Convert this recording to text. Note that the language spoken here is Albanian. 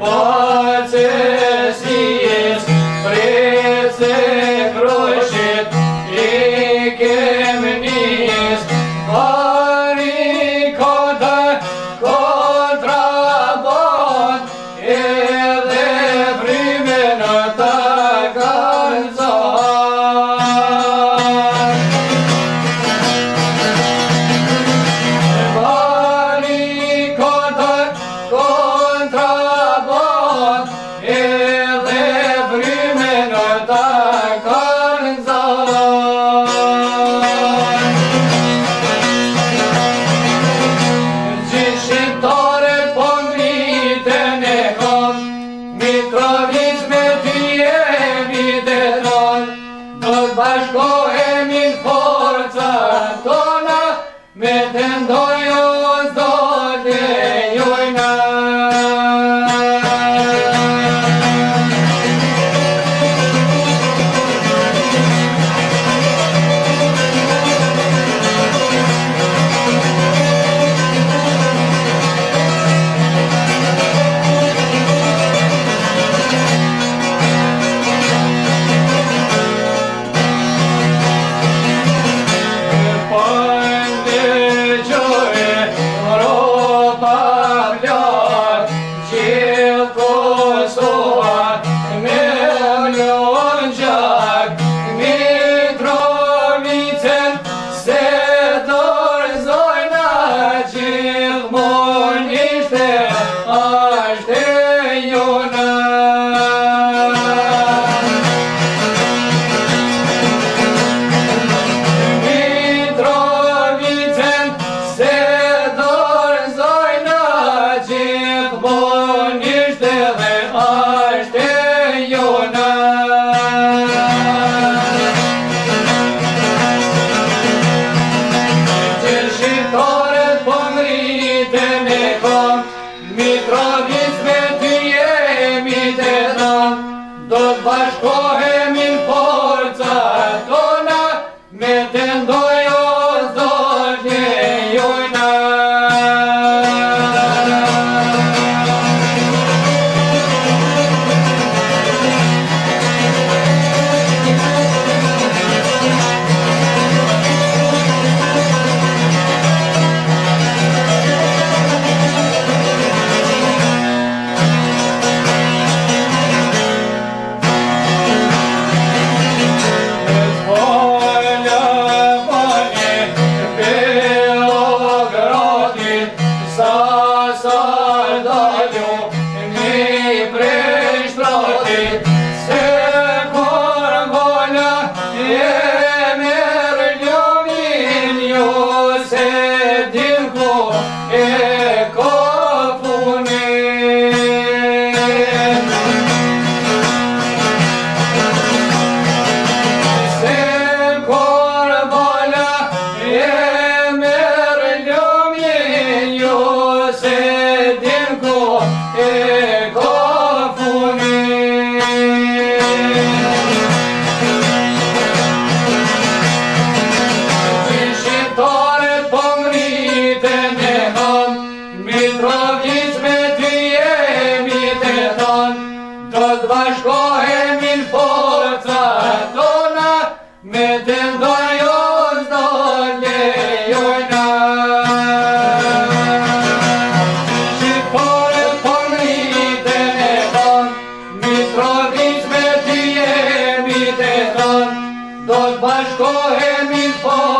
Po qështë sijes, prej qështë i ke tanto e mi inforza до башков. kohe mi fo